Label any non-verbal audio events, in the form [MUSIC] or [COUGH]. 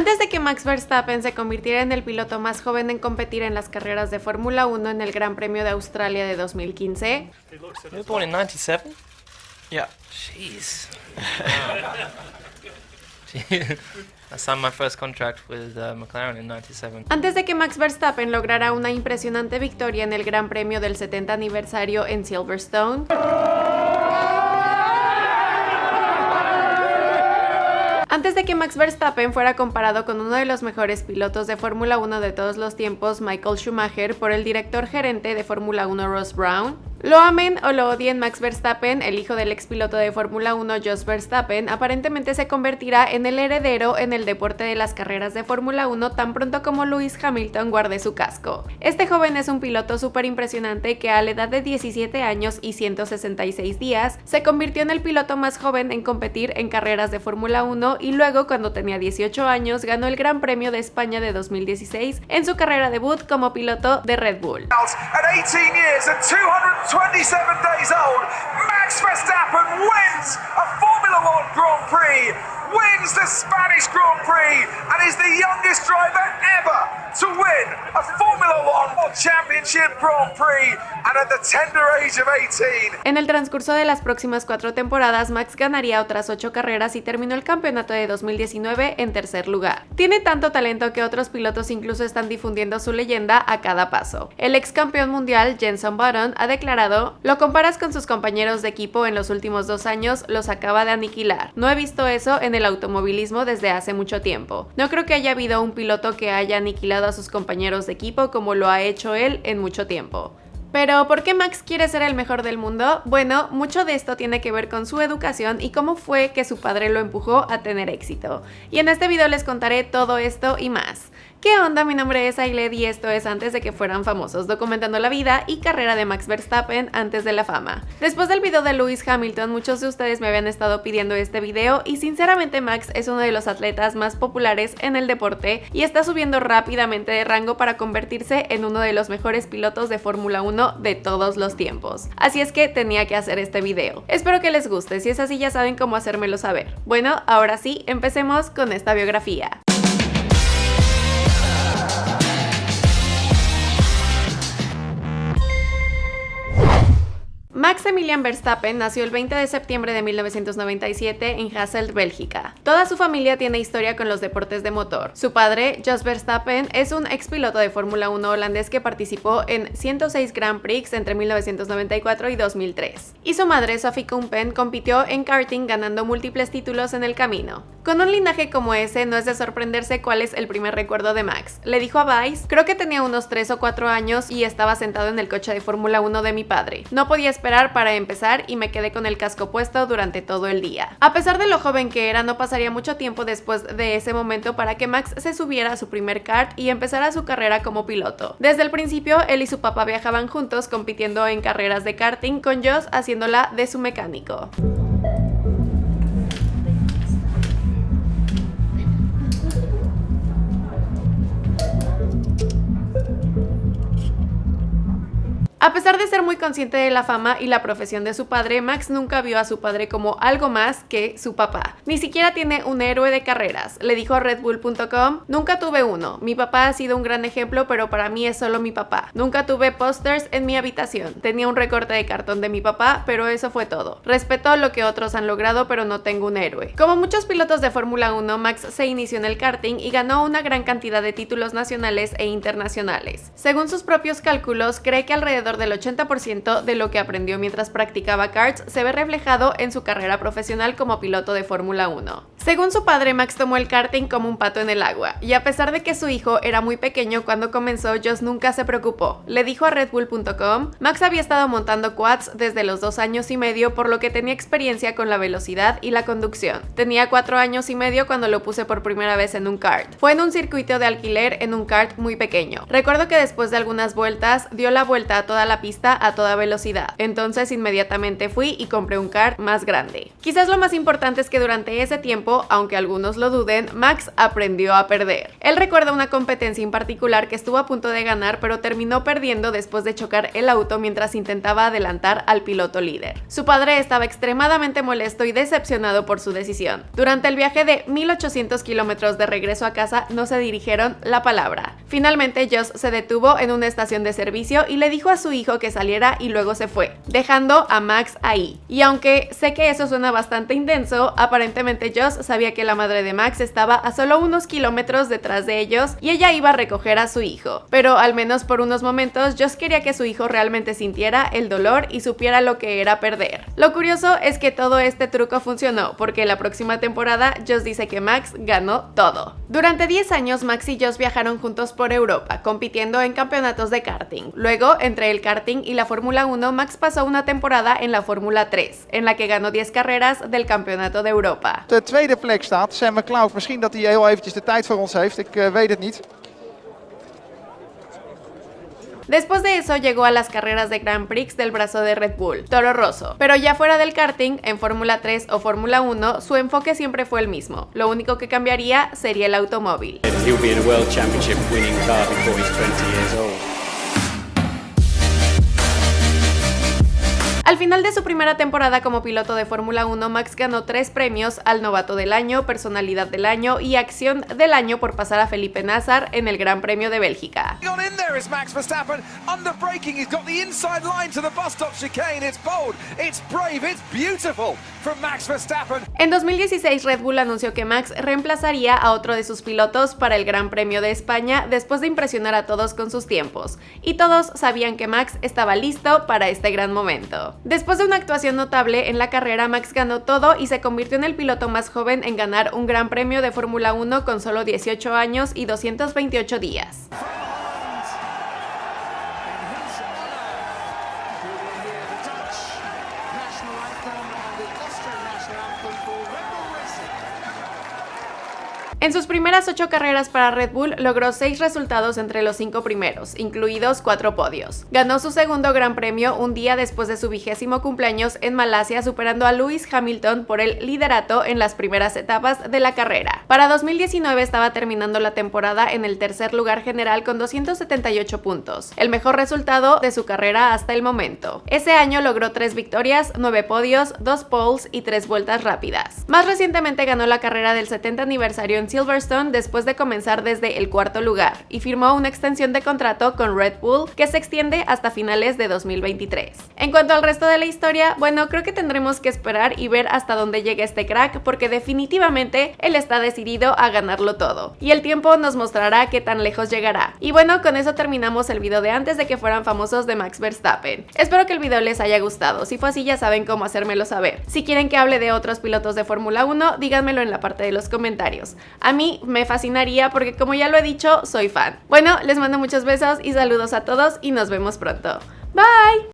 Antes de que Max Verstappen se convirtiera en el piloto más joven en competir en las carreras de Fórmula 1 en el Gran Premio de Australia de 2015, You were born in 97? Yeah. Jeez. [LAUGHS] I signed my first contract with uh, McLaren in 97. Antes de que Max Verstappen lograra una impresionante victoria en el Gran Premio del 70 aniversario en Silverstone, Antes de que Max Verstappen fuera comparado con uno de los mejores pilotos de Fórmula 1 de todos los tiempos, Michael Schumacher, por el director gerente de Fórmula 1 Ross Brown, lo amen o lo odien Max Verstappen, el hijo del expiloto de Fórmula 1 Jos Verstappen, aparentemente se convertirá en el heredero en el deporte de las carreras de Fórmula 1 tan pronto como Lewis Hamilton guarde su casco. Este joven es un piloto súper impresionante que a la edad de 17 años y 166 días se convirtió en el piloto más joven en competir en carreras de Fórmula 1 y luego cuando tenía 18 años ganó el Gran Premio de España de 2016 en su carrera debut como piloto de Red Bull. At 18 years and 227 days old, Max Verstappen wins a Formula One Grand Prix, wins the Spanish Grand Prix, and is the youngest driver ever to win a Formula One Championship Grand Prix, and at the tender age of 18. En el transcurso de las próximas cuatro temporadas, Max ganaría otras ocho carreras y terminó el campeonato de 2019 en tercer lugar. Tiene tanto talento que otros pilotos incluso están difundiendo su leyenda a cada paso. El ex campeón mundial Jenson Button ha declarado, lo comparas con sus compañeros de equipo en los últimos dos años, los acaba de aniquilar. No he visto eso en el automovilismo desde hace mucho tiempo. No creo que haya habido un piloto que haya aniquilado a sus compañeros de equipo como lo ha hecho él en mucho tiempo. Pero, ¿por qué Max quiere ser el mejor del mundo? Bueno, mucho de esto tiene que ver con su educación y cómo fue que su padre lo empujó a tener éxito. Y en este video les contaré todo esto y más. ¿Qué onda? Mi nombre es Ailed y esto es antes de que fueran famosos, documentando la vida y carrera de Max Verstappen antes de la fama. Después del video de Lewis Hamilton, muchos de ustedes me habían estado pidiendo este video y sinceramente Max es uno de los atletas más populares en el deporte y está subiendo rápidamente de rango para convertirse en uno de los mejores pilotos de Fórmula 1 de todos los tiempos. Así es que tenía que hacer este video. Espero que les guste, si es así ya saben cómo hacérmelo saber. Bueno, ahora sí, empecemos con esta biografía. Max Emilian Verstappen nació el 20 de septiembre de 1997 en Hasselt, Bélgica. Toda su familia tiene historia con los deportes de motor. Su padre, Jos Verstappen, es un ex piloto de Fórmula 1 holandés que participó en 106 Grand Prix entre 1994 y 2003. Y su madre, Sophie Kumpen, compitió en karting ganando múltiples títulos en el camino. Con un linaje como ese, no es de sorprenderse cuál es el primer recuerdo de Max. Le dijo a Vice, creo que tenía unos 3 o 4 años y estaba sentado en el coche de Fórmula 1 de mi padre. No podía esperar para empezar y me quedé con el casco puesto durante todo el día. A pesar de lo joven que era, no pasaría mucho tiempo después de ese momento para que Max se subiera a su primer kart y empezara su carrera como piloto. Desde el principio, él y su papá viajaban juntos compitiendo en carreras de karting con Joss haciéndola de su mecánico. A pesar de ser muy consciente de la fama y la profesión de su padre, Max nunca vio a su padre como algo más que su papá. Ni siquiera tiene un héroe de carreras. Le dijo a redbull.com, nunca tuve uno. Mi papá ha sido un gran ejemplo, pero para mí es solo mi papá. Nunca tuve pósters en mi habitación. Tenía un recorte de cartón de mi papá, pero eso fue todo. Respeto lo que otros han logrado, pero no tengo un héroe. Como muchos pilotos de Fórmula 1, Max se inició en el karting y ganó una gran cantidad de títulos nacionales e internacionales. Según sus propios cálculos, cree que alrededor del 80% de lo que aprendió mientras practicaba karts se ve reflejado en su carrera profesional como piloto de Fórmula 1. Según su padre, Max tomó el karting como un pato en el agua, y a pesar de que su hijo era muy pequeño cuando comenzó, Joss nunca se preocupó. Le dijo a redbull.com, Max había estado montando quads desde los dos años y medio, por lo que tenía experiencia con la velocidad y la conducción. Tenía cuatro años y medio cuando lo puse por primera vez en un kart. Fue en un circuito de alquiler en un kart muy pequeño. Recuerdo que después de algunas vueltas, dio la vuelta a toda la pista a toda velocidad. Entonces inmediatamente fui y compré un kart más grande. Quizás lo más importante es que durante ese tiempo, aunque algunos lo duden, Max aprendió a perder. Él recuerda una competencia en particular que estuvo a punto de ganar pero terminó perdiendo después de chocar el auto mientras intentaba adelantar al piloto líder. Su padre estaba extremadamente molesto y decepcionado por su decisión. Durante el viaje de 1800 kilómetros de regreso a casa no se dirigieron la palabra. Finalmente Joss se detuvo en una estación de servicio y le dijo a su hijo que saliera y luego se fue, dejando a Max ahí. Y aunque sé que eso suena bastante intenso, aparentemente Joss sabía que la madre de Max estaba a solo unos kilómetros detrás de ellos y ella iba a recoger a su hijo. Pero al menos por unos momentos Joss quería que su hijo realmente sintiera el dolor y supiera lo que era perder. Lo curioso es que todo este truco funcionó, porque la próxima temporada Joss dice que Max ganó todo. Durante 10 años Max y Joss viajaron juntos por Europa, compitiendo en campeonatos de karting. Luego, entre el karting y la Fórmula 1, Max pasó una temporada en la Fórmula 3, en la que ganó 10 carreras del Campeonato de Europa. De tweede plek staat Sam McLeod. Misschien dat hij heel eventjes de tijd voor ons heeft. Ik uh, weet het. Después de eso llegó a las carreras de Grand Prix del brazo de Red Bull, Toro Rosso. Pero ya fuera del karting, en Fórmula 3 o Fórmula 1, su enfoque siempre fue el mismo. Lo único que cambiaría sería el automóvil. Al final de su primera temporada como piloto de Fórmula 1, Max ganó tres premios al Novato del Año, Personalidad del Año y Acción del Año por pasar a Felipe Nazar en el Gran Premio de Bélgica. En 2016 Red Bull anunció que Max reemplazaría a otro de sus pilotos para el Gran Premio de España después de impresionar a todos con sus tiempos, y todos sabían que Max estaba listo para este gran momento. Después de una actuación notable en la carrera, Max ganó todo y se convirtió en el piloto más joven en ganar un gran premio de Fórmula 1 con solo 18 años y 228 días. En sus primeras ocho carreras para Red Bull logró seis resultados entre los cinco primeros, incluidos cuatro podios. Ganó su segundo gran premio un día después de su vigésimo cumpleaños en Malasia, superando a Lewis Hamilton por el liderato en las primeras etapas de la carrera. Para 2019 estaba terminando la temporada en el tercer lugar general con 278 puntos, el mejor resultado de su carrera hasta el momento. Ese año logró tres victorias, nueve podios, dos poles y tres vueltas rápidas. Más recientemente ganó la carrera del 70 aniversario en Silverstone después de comenzar desde el cuarto lugar y firmó una extensión de contrato con Red Bull que se extiende hasta finales de 2023. En cuanto al resto de la historia, bueno, creo que tendremos que esperar y ver hasta dónde llega este crack porque definitivamente él está decidido a ganarlo todo y el tiempo nos mostrará qué tan lejos llegará. Y bueno, con eso terminamos el video de antes de que fueran famosos de Max Verstappen. Espero que el video les haya gustado, si fue así ya saben cómo hacérmelo saber. Si quieren que hable de otros pilotos de Fórmula 1, díganmelo en la parte de los comentarios. A mí me fascinaría porque como ya lo he dicho, soy fan. Bueno, les mando muchos besos y saludos a todos y nos vemos pronto. Bye!